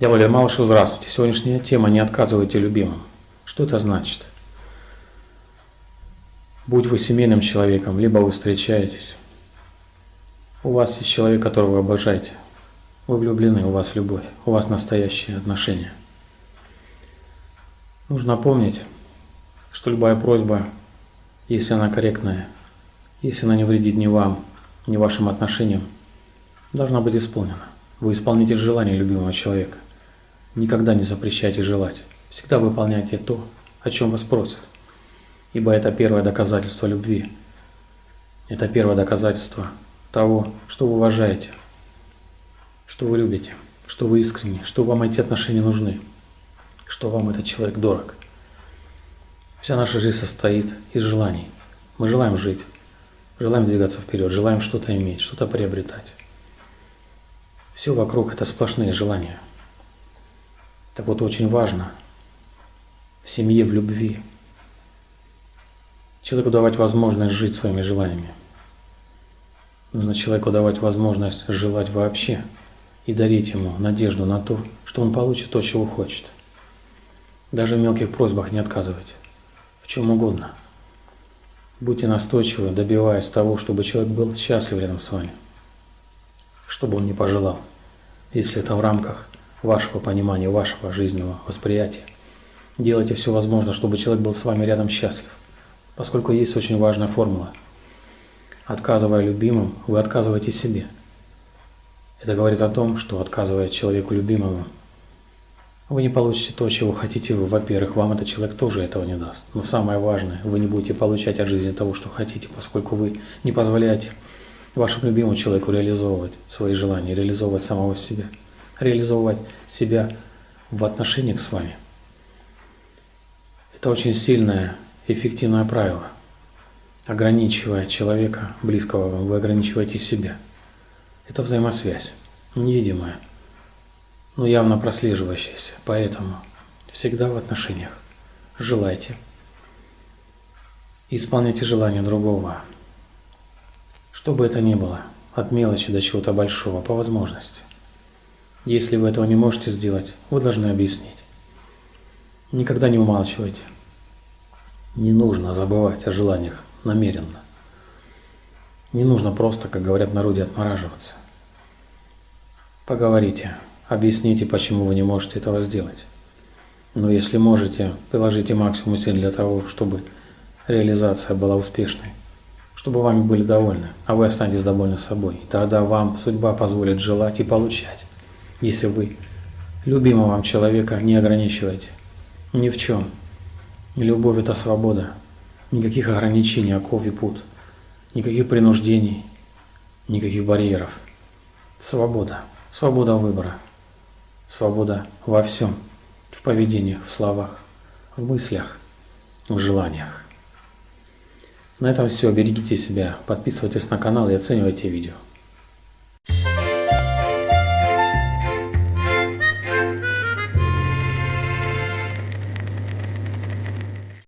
Я Валерий Малышев, здравствуйте. Сегодняшняя тема «Не отказывайте любимым». Что это значит? Будь вы семейным человеком, либо вы встречаетесь, у вас есть человек, которого вы обожаете, вы влюблены, у вас любовь, у вас настоящие отношения. Нужно помнить, что любая просьба, если она корректная, если она не вредит ни вам, ни вашим отношениям, должна быть исполнена. Вы исполните желание любимого человека. Никогда не запрещайте желать. Всегда выполняйте то, о чем вас просят. Ибо это первое доказательство любви. Это первое доказательство того, что вы уважаете, что вы любите, что вы искренне, что вам эти отношения нужны, что вам этот человек дорог. Вся наша жизнь состоит из желаний. Мы желаем жить, желаем двигаться вперед, желаем что-то иметь, что-то приобретать. Все вокруг это сплошные желания. Так вот очень важно в семье, в любви человеку давать возможность жить своими желаниями. Нужно человеку давать возможность желать вообще и дарить ему надежду на то, что он получит то, чего хочет. Даже в мелких просьбах не отказывайте. В чем угодно. Будьте настойчивы, добиваясь того, чтобы человек был счастлив рядом с вами что бы он ни пожелал, если это в рамках вашего понимания, вашего жизненного восприятия. Делайте все возможное, чтобы человек был с вами рядом счастлив, поскольку есть очень важная формула. Отказывая любимым, вы отказываете себе. Это говорит о том, что отказывая человеку любимому, вы не получите то, чего хотите вы. Во-первых, вам этот человек тоже этого не даст. Но самое важное, вы не будете получать от жизни того, что хотите, поскольку вы не позволяете вашему любимому человеку реализовывать свои желания, реализовывать самого себя, реализовывать себя в отношениях с вами. Это очень сильное, эффективное правило. Ограничивая человека, близкого вы ограничиваете себя. Это взаимосвязь, невидимая, но явно прослеживающаяся. Поэтому всегда в отношениях желайте, исполняйте желания другого, что бы это ни было, от мелочи до чего-то большого, по возможности. Если вы этого не можете сделать, вы должны объяснить. Никогда не умалчивайте. Не нужно забывать о желаниях намеренно. Не нужно просто, как говорят народе, отмораживаться. Поговорите, объясните, почему вы не можете этого сделать. Но если можете, приложите максимум усилий для того, чтобы реализация была успешной чтобы вами были довольны, а вы останетесь довольны собой. И тогда вам судьба позволит желать и получать, если вы любимого вам человека не ограничиваете. Ни в чем. Любовь – это свобода. Никаких ограничений, оков и пут. Никаких принуждений, никаких барьеров. Свобода. Свобода выбора. Свобода во всем. В поведении, в словах, в мыслях, в желаниях. На этом все. Берегите себя, подписывайтесь на канал и оценивайте видео.